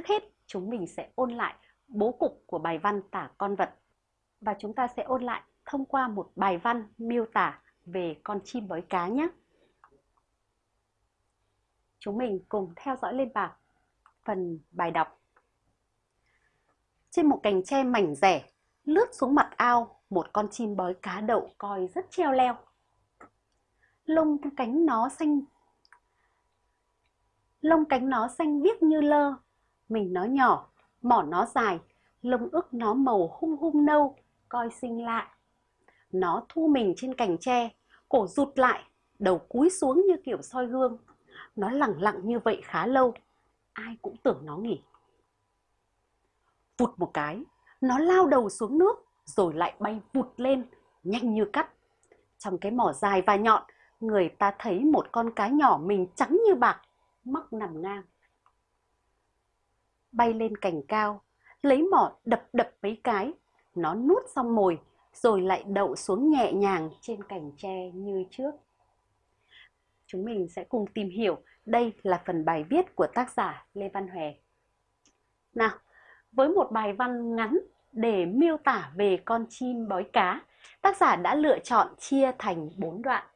Trước hết, chúng mình sẽ ôn lại bố cục của bài văn tả con vật. Và chúng ta sẽ ôn lại thông qua một bài văn miêu tả về con chim bói cá nhé. Chúng mình cùng theo dõi lên bảng phần bài đọc. Trên một cành tre mảnh rẻ, lướt xuống mặt ao, một con chim bói cá đậu coi rất treo leo. Lông cánh nó xanh lông cánh nó xanh biếc như lơ, mình nó nhỏ, mỏ nó dài, lông ức nó màu hung hung nâu, coi xinh lạ. Nó thu mình trên cành tre, cổ rụt lại, đầu cúi xuống như kiểu soi gương. Nó lặng lặng như vậy khá lâu, ai cũng tưởng nó nghỉ. Vụt một cái, nó lao đầu xuống nước, rồi lại bay vụt lên, nhanh như cắt. Trong cái mỏ dài và nhọn, người ta thấy một con cá nhỏ mình trắng như bạc, mắc nằm ngang. Bay lên cành cao, lấy mỏ đập đập mấy cái, nó nuốt xong mồi, rồi lại đậu xuống nhẹ nhàng trên cành tre như trước. Chúng mình sẽ cùng tìm hiểu đây là phần bài viết của tác giả Lê Văn Hòe. Nào, với một bài văn ngắn để miêu tả về con chim bói cá, tác giả đã lựa chọn chia thành 4 đoạn.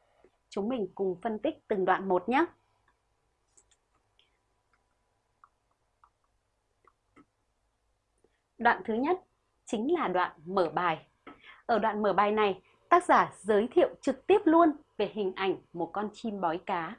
Chúng mình cùng phân tích từng đoạn một nhé. Đoạn thứ nhất chính là đoạn mở bài. Ở đoạn mở bài này, tác giả giới thiệu trực tiếp luôn về hình ảnh một con chim bói cá.